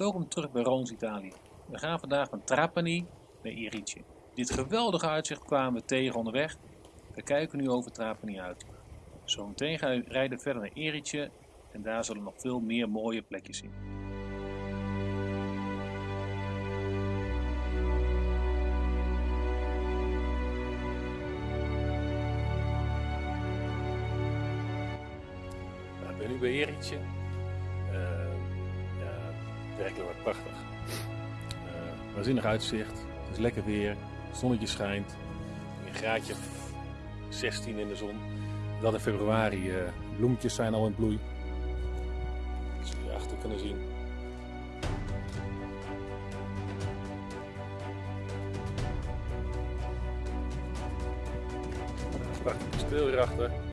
Welkom terug bij Roons Italië. We gaan vandaag van Trapani naar Irice. Dit geweldige uitzicht kwamen we tegen onderweg. We kijken nu over Trapani uit. Zometeen gaan we rijden verder naar Irice en daar zullen nog veel meer mooie plekjes zien. Nou, ik ben nu bij Eritje. Ja, werkelijk prachtig. Uh, waanzinnig uitzicht. Het is lekker weer. Het zonnetje schijnt. Een graadje 16 in de zon. Dat in februari. Uh, bloemetjes zijn al in bloei. Zoals jullie achter kunnen zien. Prachtig kasteel hierachter.